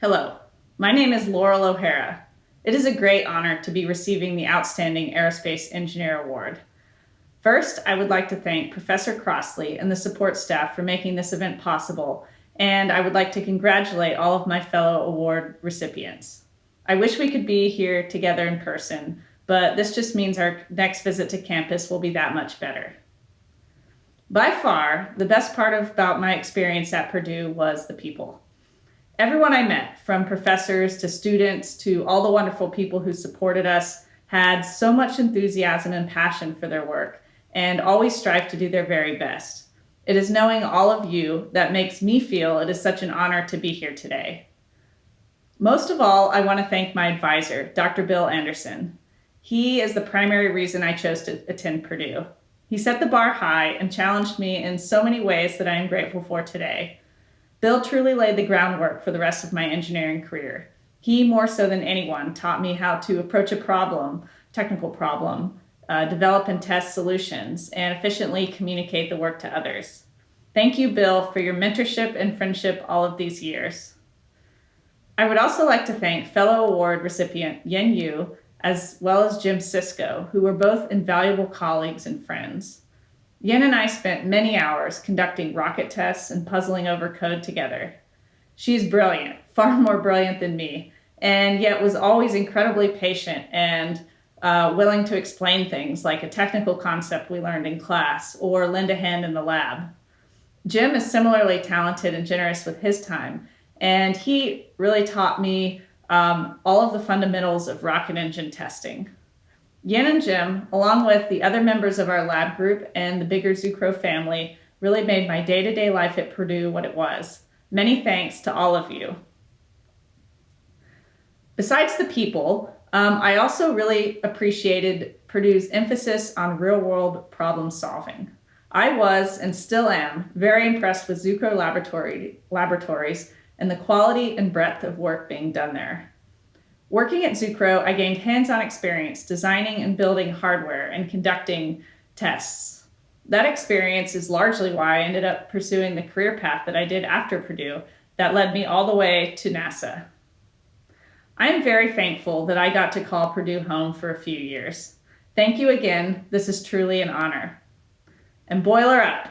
Hello, my name is Laurel O'Hara. It is a great honor to be receiving the Outstanding Aerospace Engineer Award. First, I would like to thank Professor Crossley and the support staff for making this event possible, and I would like to congratulate all of my fellow award recipients. I wish we could be here together in person, but this just means our next visit to campus will be that much better. By far, the best part about my experience at Purdue was the people. Everyone I met, from professors to students to all the wonderful people who supported us, had so much enthusiasm and passion for their work and always strive to do their very best. It is knowing all of you that makes me feel it is such an honor to be here today. Most of all, I want to thank my advisor, Dr. Bill Anderson. He is the primary reason I chose to attend Purdue. He set the bar high and challenged me in so many ways that I am grateful for today. Bill truly laid the groundwork for the rest of my engineering career. He, more so than anyone, taught me how to approach a problem, technical problem, uh, develop and test solutions, and efficiently communicate the work to others. Thank you, Bill, for your mentorship and friendship all of these years. I would also like to thank fellow award recipient Yen Yu, as well as Jim Sisco, who were both invaluable colleagues and friends. Yen and I spent many hours conducting rocket tests and puzzling over code together. She's brilliant, far more brilliant than me, and yet was always incredibly patient and uh, willing to explain things like a technical concept we learned in class or lend a hand in the lab. Jim is similarly talented and generous with his time, and he really taught me um, all of the fundamentals of rocket engine testing. Yen and Jim, along with the other members of our lab group and the bigger Zucrow family, really made my day-to-day -day life at Purdue what it was. Many thanks to all of you. Besides the people, um, I also really appreciated Purdue's emphasis on real-world problem solving. I was, and still am, very impressed with Zucrow laboratory, laboratories and the quality and breadth of work being done there. Working at Zucrow, I gained hands-on experience designing and building hardware and conducting tests. That experience is largely why I ended up pursuing the career path that I did after Purdue that led me all the way to NASA. I am very thankful that I got to call Purdue home for a few years. Thank you again. This is truly an honor. And boiler up.